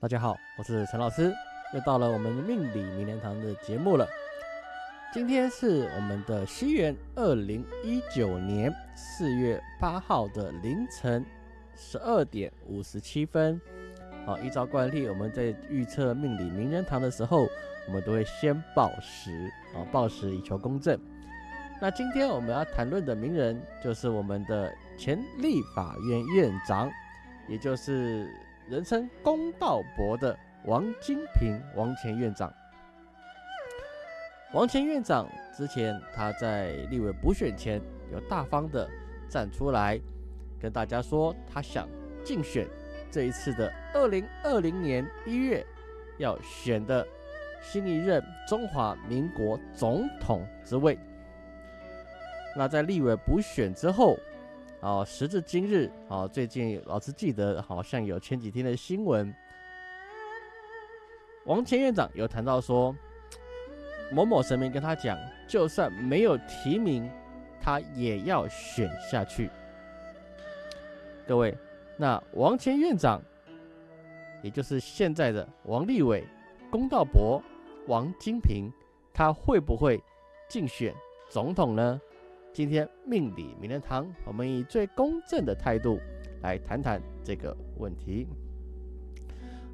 大家好，我是陈老师，又到了我们命理名人堂的节目了。今天是我们的西元二零一九年四月八号的凌晨十二点五十七分。好，依照惯例，我们在预测命理名人堂的时候，我们都会先报时，啊，报时以求公正。那今天我们要谈论的名人，就是我们的前立法院院长，也就是。人称公道伯的王金平王前院长，王前院长之前他在立委补选前有大方的站出来跟大家说，他想竞选这一次的二零二零年一月要选的新一任中华民国总统之位。那在立委补选之后。哦，时至今日，哦，最近老师记得好像有前几天的新闻，王前院长有谈到说，某某神明跟他讲，就算没有提名，他也要选下去。各位，那王前院长，也就是现在的王立伟、龚道博、王金平，他会不会竞选总统呢？今天命理名人堂，我们以最公正的态度来谈谈这个问题。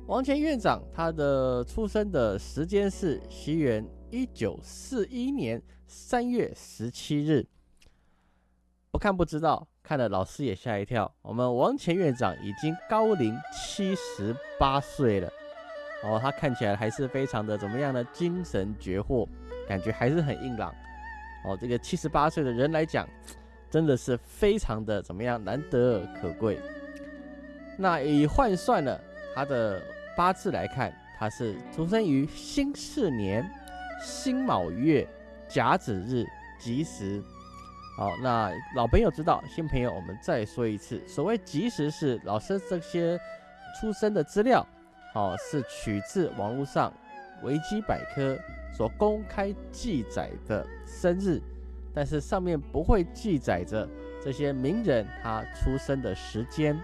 王前院长他的出生的时间是西元一九四一年三月十七日。不看不知道，看了老师也吓一跳。我们王前院长已经高龄七十八岁了，哦，他看起来还是非常的怎么样呢？精神绝活，感觉还是很硬朗。哦，这个七十八岁的人来讲，真的是非常的怎么样，难得可贵。那以换算了他的八字来看，他是出生于辛巳年辛卯月甲子日吉时。好，那老朋友知道，新朋友我们再说一次，所谓吉时是老师这些出生的资料，哦，是取自网络上维基百科。所公开记载的生日，但是上面不会记载着这些名人他出生的时间。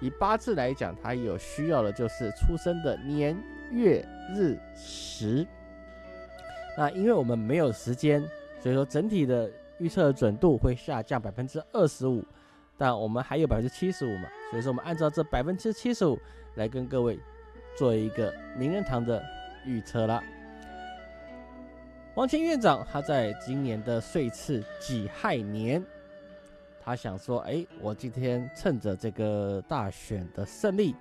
以八字来讲，他有需要的就是出生的年月日时。那因为我们没有时间，所以说整体的预测准度会下降百分之二十五，但我们还有百分之七十五嘛，所以说我们按照这百分之七十五来跟各位做一个名人堂的预测了。王前院长，他在今年的岁次己亥年，他想说：“哎，我今天趁着这个大选的胜利，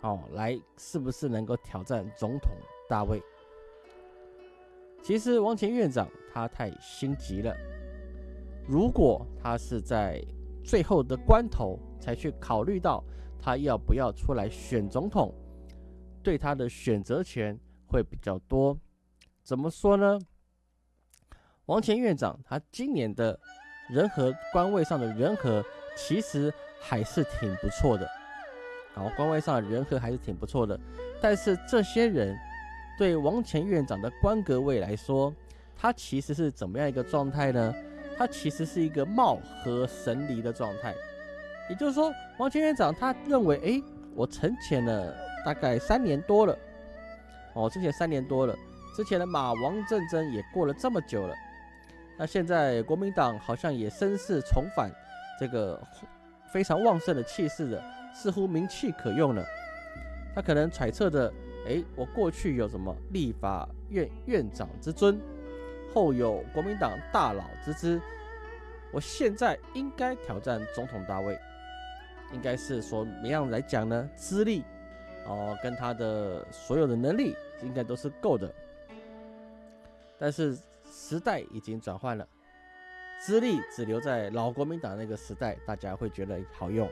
哦，来是不是能够挑战总统大位？”其实王前院长他太心急了。如果他是在最后的关头才去考虑到他要不要出来选总统，对他的选择权会比较多。怎么说呢？王前院长他今年的人和官位上的人和其实还是挺不错的，然后，官位上的人和还是挺不错的。但是这些人对王前院长的官格位来说，他其实是怎么样一个状态呢？他其实是一个貌合神离的状态。也就是说，王前院长他认为，哎，我沉潜了大概三年多了，哦，之前三年多了。之前的马王战争也过了这么久了，那现在国民党好像也声势重返，这个非常旺盛的气势的，似乎名气可用了。他可能揣测着，哎，我过去有什么立法院院长之尊，后有国民党大佬之资，我现在应该挑战总统大位，应该是说怎样来讲呢？资历哦，跟他的所有的能力应该都是够的。但是时代已经转换了，资历只留在老国民党那个时代，大家会觉得好用。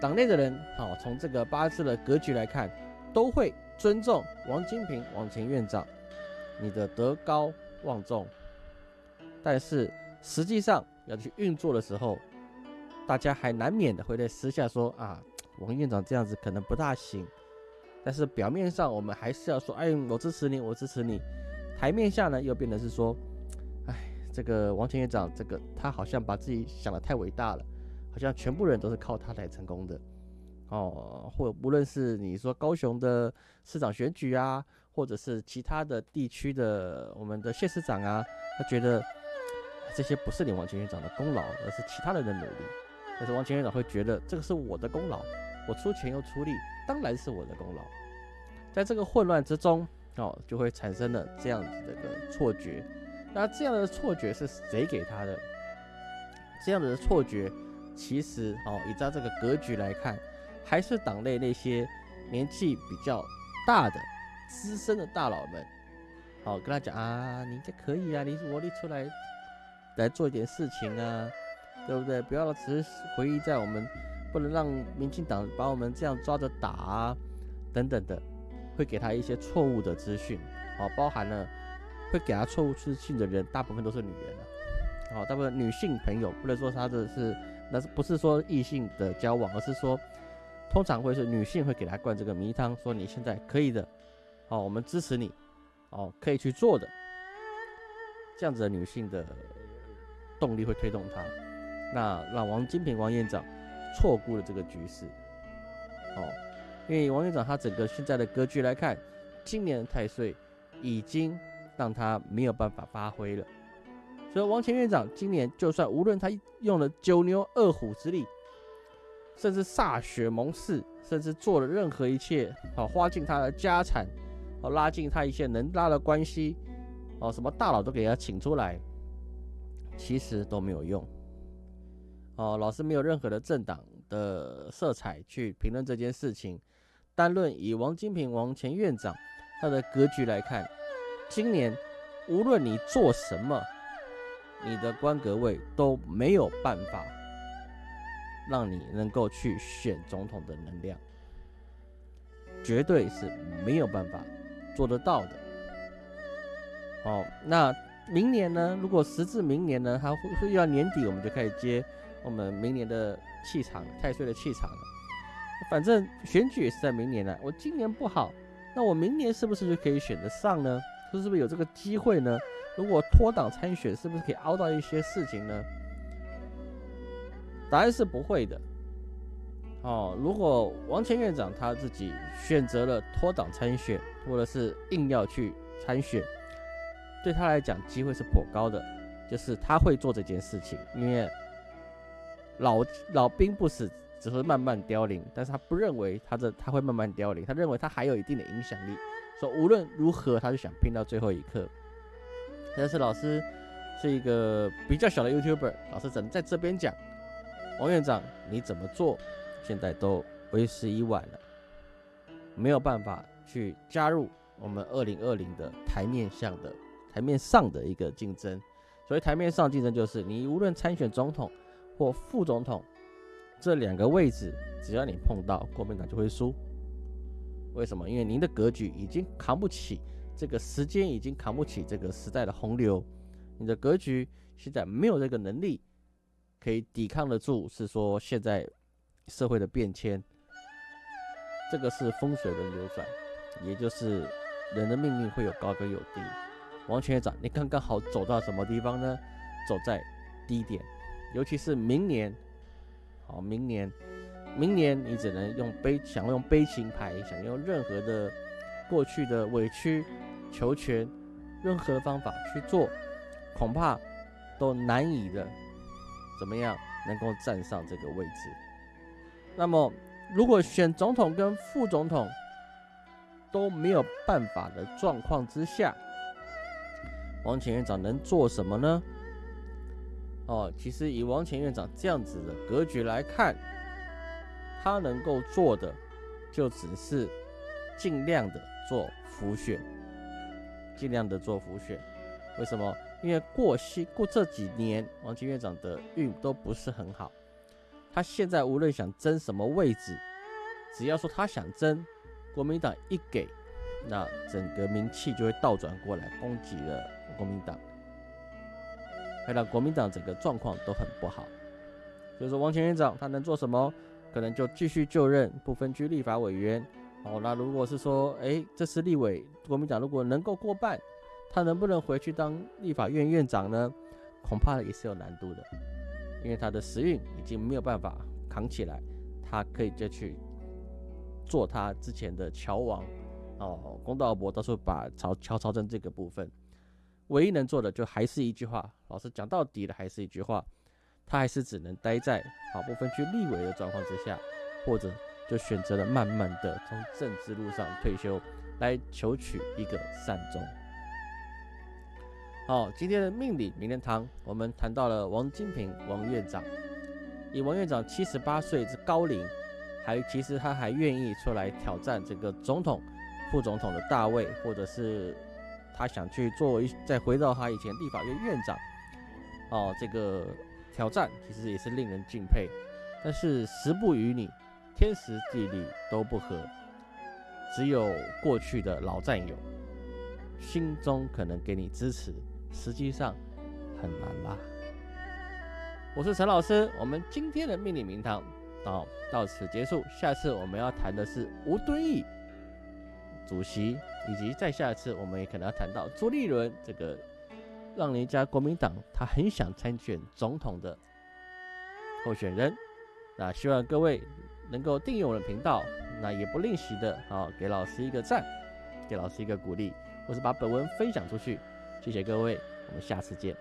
党内的人，好从这个八字的格局来看，都会尊重王金平王前院长，你的德高望重。但是实际上要去运作的时候，大家还难免的会在私下说啊，王院长这样子可能不大行。但是表面上我们还是要说，哎，我支持你，我支持你。台面下呢，又变得是说，哎，这个王前院长，这个他好像把自己想的太伟大了，好像全部人都是靠他来成功的。哦，或无论是你说高雄的市长选举啊，或者是其他的地区的我们的县市长啊，他觉得这些不是你王前院长的功劳，而是其他人的努力。但是王前院长会觉得这个是我的功劳，我出钱又出力，当然是我的功劳。在这个混乱之中，哦，就会产生了这样子的一个错觉。那这样的错觉是谁给他的？这样的错觉，其实哦，以照这个格局来看。还是党内那些年纪比较大的资深的大佬们，好跟他讲啊，你这可以啊，你我力出来来做一点事情啊，对不对？不要只是回忆在我们，不能让民进党把我们这样抓着打啊，等等的，会给他一些错误的资讯，好，包含了会给他错误资讯的人，大部分都是女人啊，好，大部分女性朋友，不能说他的是，那是不是说异性的交往，而是说。通常会是女性会给他灌这个迷汤，说你现在可以的，哦，我们支持你，哦，可以去做的，这样子的女性的动力会推动他，那让王金平王院长错估了这个局势，哦，因为王院长他整个现在的格局来看，今年的太岁已经让他没有办法发挥了，所以王前院长今年就算无论他用了九牛二虎之力。甚至歃血盟誓，甚至做了任何一切，好花尽他的家产，好拉近他一切能拉的关系，哦，什么大佬都给他请出来，其实都没有用。哦，老师没有任何的政党的色彩去评论这件事情，单论以王金平王前院长他的格局来看，今年无论你做什么，你的官格位都没有办法。让你能够去选总统的能量，绝对是没有办法做得到的。好，那明年呢？如果时至明年呢，还会会要年底，我们就开始接我们明年的气场，太岁的气场了。反正选举也是在明年呢。我今年不好，那我明年是不是就可以选得上呢？是不是有这个机会呢？如果脱党参选，是不是可以凹到一些事情呢？答案是不会的。哦，如果王前院长他自己选择了脱党参选，或者是硬要去参选，对他来讲机会是颇高的，就是他会做这件事情。因为老老兵不死，只会慢慢凋零，但是他不认为他的他会慢慢凋零，他认为他还有一定的影响力，说无论如何，他就想拼到最后一刻。但是老师是一个比较小的 YouTuber，老师只能在这边讲。王院长，你怎么做，现在都为时已晚了，没有办法去加入我们二零二零的台面上的台面上的一个竞争。所以台面上竞争就是你无论参选总统或副总统这两个位置，只要你碰到国民党就会输。为什么？因为您的格局已经扛不起这个时间，已经扛不起这个时代的洪流，你的格局现在没有这个能力。可以抵抗得住，是说现在社会的变迁，这个是风水轮流转，也就是人的命运会有高跟有低。王全院长，你刚刚好走到什么地方呢？走在低点，尤其是明年，好，明年，明年你只能用悲，想用悲情牌，想用任何的过去的委曲求全，任何方法去做，恐怕都难以的。怎么样能够站上这个位置？那么，如果选总统跟副总统都没有办法的状况之下，王前院长能做什么呢？哦，其实以王前院长这样子的格局来看，他能够做的就只是尽量的做浮选，尽量的做浮选。为什么？因为过西过这几年，王金院长的运都不是很好。他现在无论想争什么位置，只要说他想争，国民党一给，那整个名气就会倒转过来攻击了国民党，会让国民党整个状况都很不好。所以说，王前院长他能做什么？可能就继续就任不分区立法委员。哦，那如果是说，哎，这次立委国民党如果能够过半。他能不能回去当立法院院长呢？恐怕也是有难度的，因为他的时运已经没有办法扛起来，他可以就去做他之前的桥王哦，公道伯到时候把朝乔朝政这个部分，唯一能做的就还是一句话，老师讲到底的还是一句话，他还是只能待在好部分区立委的状况之下，或者就选择了慢慢的从政治路上退休，来求取一个善终。好，今天的命理名人堂，我们谈到了王金平王院长，以王院长七十八岁之高龄，还其实他还愿意出来挑战这个总统、副总统的大位，或者是他想去做一再回到他以前立法院院长，哦，这个挑战其实也是令人敬佩。但是时不与你，天时地利都不合，只有过去的老战友心中可能给你支持。实际上很难啦。我是陈老师，我们今天的命理名堂到到此结束。下次我们要谈的是吴敦义主席，以及再下一次我们也可能要谈到朱立伦这个让人家国民党他很想参选总统的候选人。那希望各位能够订阅我的频道，那也不吝惜的啊给老师一个赞，给老师一个鼓励，或是把本文分享出去。谢谢各位，我们下次见。